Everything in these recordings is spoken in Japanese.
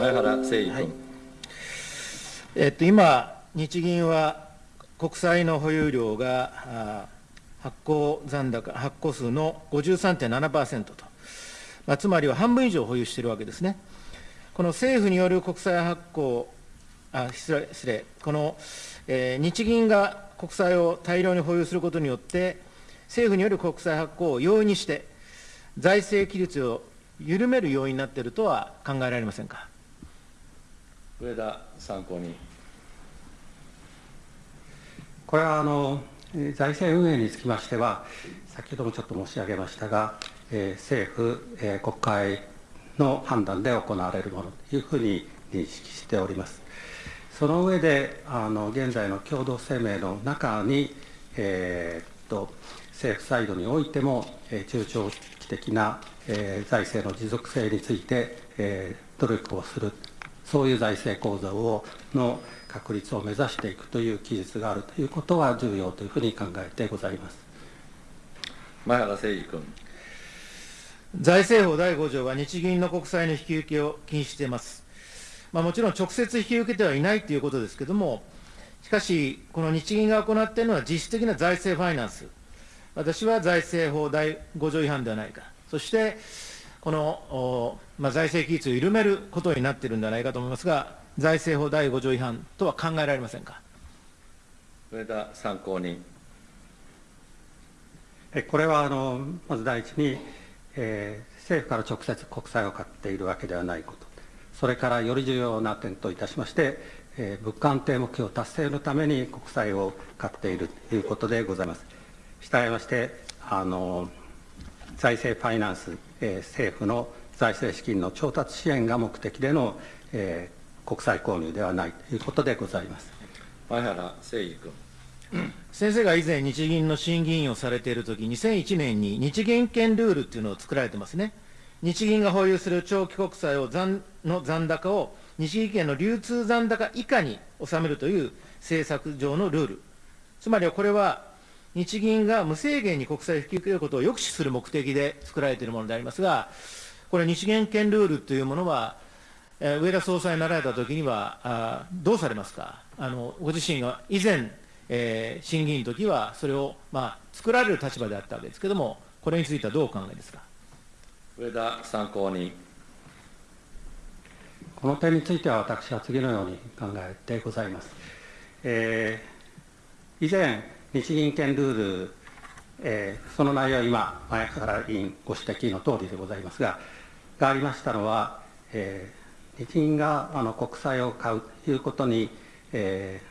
前原誠司君、はい、えっと、今、日銀は国債の保有量が発行残高、発行数の53.7%と、まあ、つまりは半分以上保有しているわけですね。この政府による国債発行、あ失礼失礼、この、えー、日銀が国債を大量に保有することによって、政府による国債発行を容易にして、財政規律を緩める要因になっているとは考えられませんか？上田参考人。これはあの財政運営につきましては、先ほどもちょっと申し上げましたが、えー、政府、えー、国会の判断で行われるものというふうに認識しております。その上で、あの現在の共同声明の中に、えー、っと政府サイドにおいても、え、中長期的な、え、財政の持続性について、え、努力をするそういう財政構造をの確立を目指していくという記述があるということは重要というふうに考えてございます前原誠司君。財政法第5条は日銀の国債の引き受けを禁止しています。まあ、もちろん直接引き受けてはいないということですけれども、しかし、この日銀が行っているのは実質的な財政ファイナンス。私は財政法第5条違反ではないか。そして、この、まあ、財政規律を緩めることになっているんではないかと思いますが、財政法第5条違反とは考えられませんか？上田参考人。これはあのまず第一に、えー、政府から直接国債を買っているわけではないこと、それからより重要な点といたしまして、えー、物価安定目標達成のために国債を買っているということでございます。したがいまして、あの財政ファイナンス、えー、政府の財政資金の調達支援が目的での、えー、国債購入ではないということでございます。前原誠司君。先生が以前、日銀の審議員をされているとき、2001年に日銀権ルールっていうのを作られてますね。日銀が保有する長期国債を残の残高を日銀権の流通残高以下に収めるという政策上のルール。つまりはこれは日銀が無制限に国債を引き受けることを抑止する目的で作られているものでありますが、これ、日銀権ルールというものは、えー、上田総裁になられたときにはあ、どうされますか？あの、ご自身が以前、えー、審議員の時は、それを、まあ、作られる立場であったわけですけれども、これについてはどうお考えですか？上田参考人。この点については、私は次のように考えてございます。えー、以前、日銀権ルール、えー、その内容は今、前原委員ご指摘のとおりでございますが、がありましたのは、えー、日銀があの国債を買うということに、え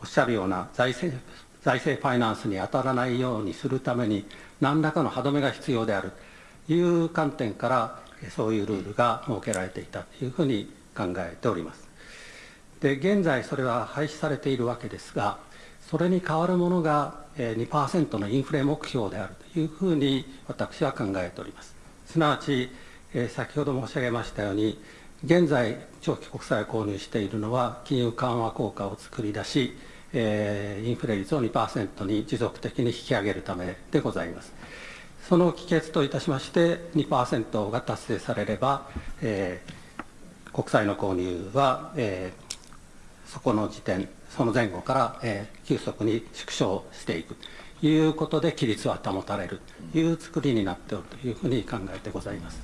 ー、おっしゃるような財政財政ファイナンスに当たらないようにするために、何らかの歯止めが必要であるという観点から、そういうルールが設けられていたというふうに考えております。で、現在それは廃止されているわけですが、それに代わるものが2%のインフレ目標であるというふうに私は考えております。すなわち、先ほど申し上げましたように、現在、長期国債を購入しているのは、金融緩和効果を作り出し、インフレ率を2%に持続的に引き上げるためでございます。その帰結といたしまして、2%が達成されれば、え、国債の購入は、え、そこの時点、その前後から、えー、急速に縮小していくということで、規律は保たれるという作りになっておるというふうに考えてございます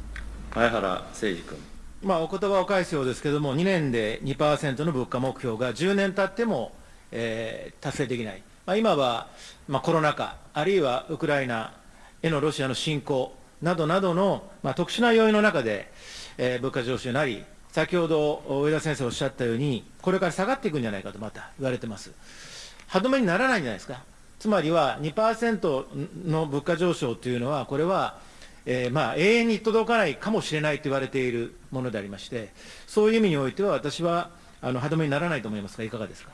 前原誠司君。まあ、お言葉を返すようですけれども、2年で2%の物価目標が10年経ってもえー、達成できない、まあ、今は、まあ、コロナ禍、あるいはウクライナへのロシアの侵攻などなどの、まあ、特殊な要因の中で、えー、物価上昇になり、先ほど上田先生おっしゃったように、これから下がっていくんじゃないかとまた言われてます。歯止めにならないんじゃないですか。つまりは2%の物価上昇というのは、これは、えー、まあ永遠に届かないかもしれないと言われているものでありまして、そういう意味においては私はあの歯止めにならないと思いますが、いかがですか？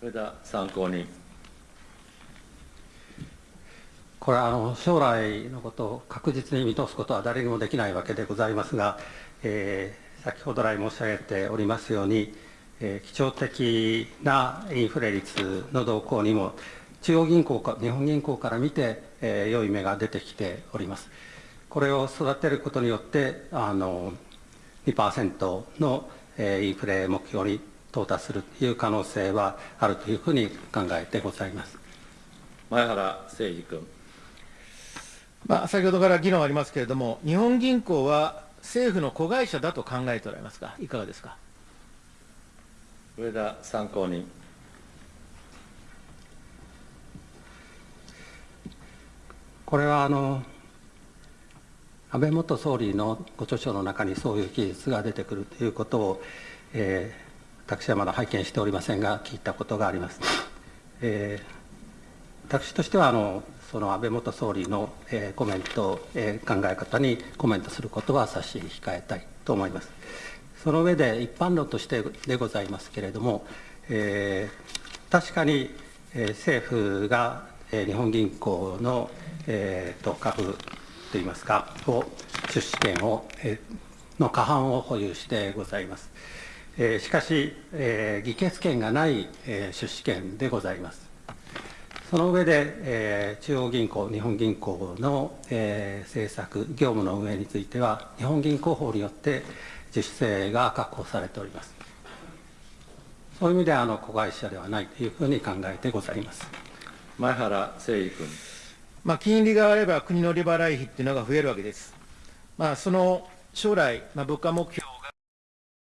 上田参考人。これはあの将来のことを確実に見通すことは誰にもできないわけでございますが、えー、先ほど来申し上げておりますように、えー、基調的なインフレ率の動向にも、中央銀行か、日本銀行から見て、えー、良い芽が出てきております。これを育てることによって、あの2%のえーインフレ目標に到達するという可能性はあるというふうに考えてございます。前原誠司君。まあ、先ほどから議論ありますけれども、日本銀行は政府の子会社だと考えておられますか、いかがですか？上田参考人。これはあの安倍元総理のご著書の中にそういう記述が出てくるということを、えー私はまだ拝見しておりませんが、聞いたことがあります。えー私としてはあのその安倍元総理の、えーコメント、えー考え方にコメントすることは差し控えたいと思います。その上で一般論としてでございますけれども、えー確かに、えー政府が、えー日本銀行の、えーと株といいますか、を出資権を、えーの過半を保有してございます。えーしかし、えー議決権がない、えー出資権でございます。その上で、えー中央銀行、日本銀行の、えー政策、業務の運営については、日本銀行法によって自主性が確保されております。そういう意味であの子会社ではないというふうに考えてございます。前原誠司君。まあ、金利が上がれば国の利払い費っていうのが増えるわけです。まあ、その将来、まあ、物価目標